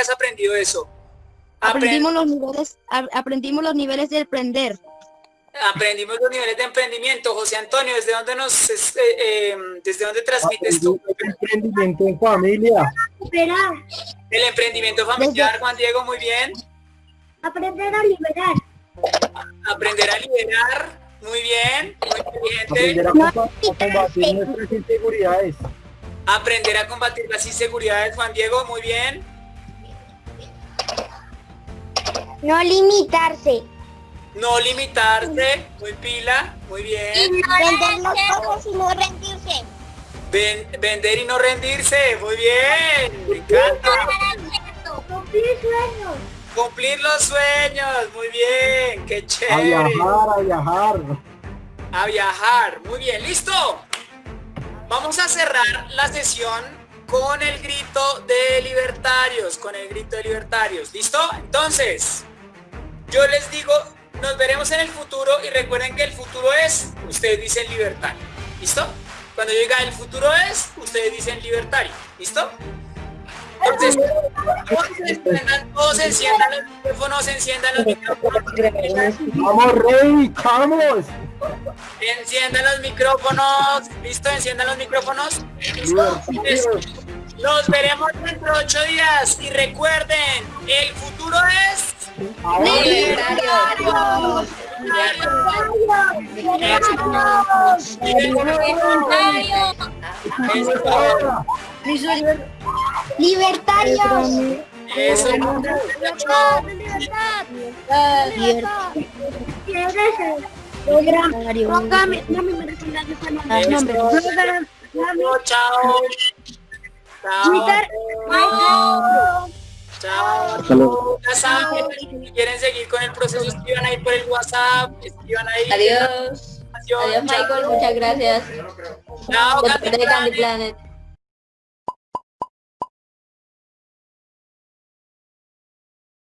has aprendido eso? Aprendimos los niveles, aprendimos los niveles de aprender. Aprendimos los niveles de emprendimiento. José Antonio, ¿desde dónde nos eh, em, desde dónde transmites tú? Emprendimiento en familia. El emprendimiento familiar, Juan Diego, muy bien. Aprender a liberar. Aprender a liberar, muy bien, muy Aprender a combatir nuestras inseguridades. Aprender a combatir las inseguridades, Juan Diego, muy bien. No limitarse. No limitarse, muy pila, muy bien. Vender las cosas y no rendirse. vender y no rendirse, muy bien. Me encanta. Cumplir sueños. Cumplir los sueños, muy bien, qué chévere. A viajar, a viajar. A viajar, muy bien, listo. Vamos a cerrar la sesión con el grito de libertarios, con el grito de libertarios, ¿listo? Entonces, yo les digo, nos veremos en el futuro y recuerden que el futuro es, ustedes dicen libertario, ¿listo? Cuando diga el futuro es, ustedes dicen libertario, ¿listo? Entonces, todos enciendan los micrófonos, enciendan los micrófonos. Vamos, Rey, vamos. Enciendan los micrófonos, ¿listo? Enciendan los micrófonos. Nos veremos dentro de ocho días y recuerden, el futuro es Libertarios. Libertarios. Eso. Libertad. Chao. Chao. Chao. Ya saben, si quieren seguir con el proceso, escriban ahí por el WhatsApp, escriban ahí. Adiós. Adiós, Michael. Muchas gracias. Chao, De parte de Candy Planet.